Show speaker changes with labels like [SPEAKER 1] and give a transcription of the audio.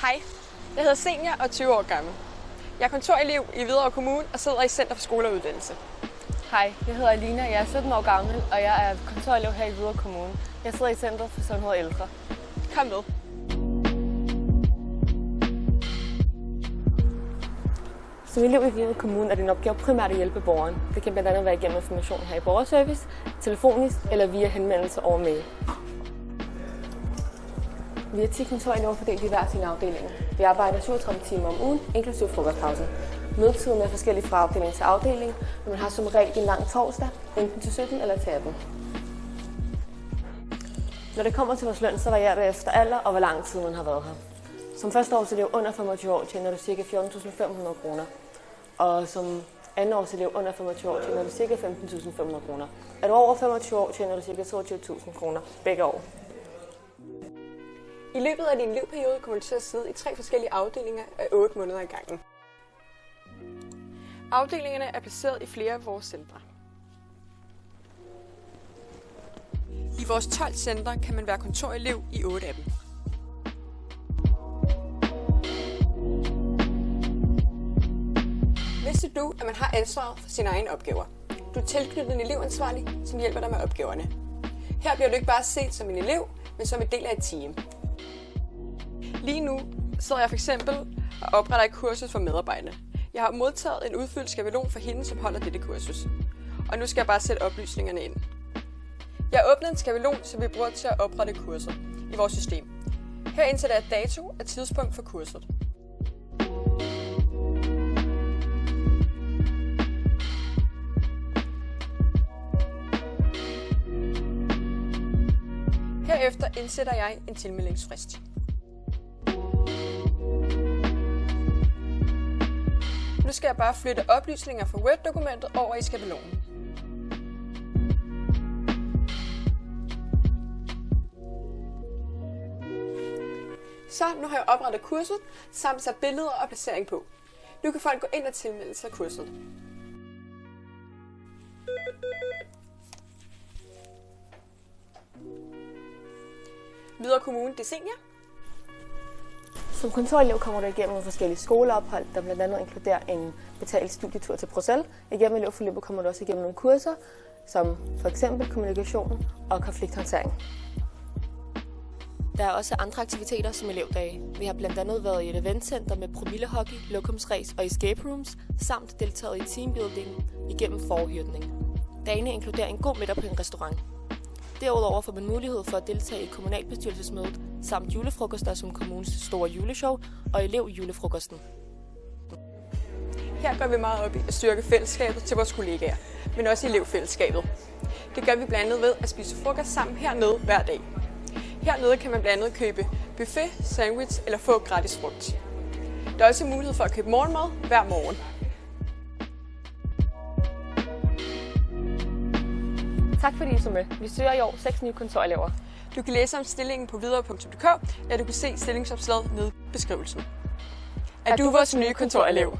[SPEAKER 1] Hej, jeg hedder Senior og er 20 år gammel. Jeg er kontorelev i Hvidovre Kommune og sidder i Center for Skole og Uddannelse.
[SPEAKER 2] Hej, jeg hedder Alina, jeg er 17 år gammel, og jeg er kontorelev her i Hvidovre Kommune. Jeg sidder i Center for Sundhed og Ældre.
[SPEAKER 1] Kom med.
[SPEAKER 2] Som elev i Hvidovre Kommune er din opgave primært at hjælpe borgeren. Det kan blandt andet være gennem information her i borgerservice, telefonisk eller via henvendelse over mail. Vi er 10 kontorelever fordelt i hver sin afdeling. Vi arbejder 37 timer om ugen, inklusive frokostpausen. Mødetiden er forskellig fra afdeling til afdeling, men man har som regel en lang torsdag, enten til 17 eller til 18. Når det kommer til vores løn, så varierer det efter alder og hvor lang tid man har været her. Som første årselev under 25 år tjener du ca. 14.500 kroner. Og som andenårselev under 25 år tjener du ca. 15.500 kroner. Er du over 25 år, tjener du ca. 22.000 kroner begge år.
[SPEAKER 1] I løbet af din livperiode kommer du til at sidde i tre forskellige afdelinger af 8 måneder i gangen. Afdelingerne er placeret i flere af vores centre. I vores 12 centre kan man være kontorelev i 8 af dem. Du, at man har ansvaret for sine egne opgaver? Du er tilknyttet en elevansvarlig, som hjælper dig med opgaverne. Her bliver du ikke bare set som en elev, men som en del af et team. Lige nu sidder jeg for eksempel og opretter et kursus for medarbejderne. Jeg har modtaget en udfyldt skabelon for hende, som holder dette kursus. Og nu skal jeg bare sætte oplysningerne ind. Jeg har åbnet en skabelon, som vi bruger til at oprette kurser i vores system. Her indsætter jeg dato og tidspunkt for kurset. Herefter indsætter jeg en tilmeldingsfrist. Nu skal jeg bare flytte oplysninger fra Word-dokumentet over i skabelonen. Så nu har jeg oprettet kurset, samt sat billeder og placering på. Nu kan folk gå ind og tilmelde sig kurset. Videre Kommune, det er senior.
[SPEAKER 2] Som kontorelev kommer du igennem nogle forskellige skoleophold, der blandt andet inkluderer en betalt studietur til Bruxelles. Igennem elevforløbet kommer du også igennem nogle kurser, som for eksempel kommunikation og konflikthåndtering. Der er også andre aktiviteter som elevdage. Vi har blandt andet været i et eventcenter med promillehockey, lokumsræs og escape rooms, samt deltaget i teambuilding igennem forhyrtning. Dagene inkluderer en god middag på en restaurant. Derudover får man mulighed for at deltage i kommunalbestyrelsesmødet, samt julefrokoster som kommunens store juleshow og elevjulefrokosten.
[SPEAKER 1] Her går vi meget op i at styrke fællesskabet til vores kollegaer, men også elevfællesskabet. Det gør vi blandt andet ved at spise frokost sammen hernede hver dag. Hernede kan man blandt andet købe buffet, sandwich eller få gratis frugt. Der er også mulighed for at købe morgenmad hver morgen.
[SPEAKER 2] Tak fordi I så med. Vi søger i år seks nye kontorelever.
[SPEAKER 1] Du kan læse om stillingen på videre.dk, eller du kan se stillingsopslaget nede i beskrivelsen. Er du vores nye kontorelev?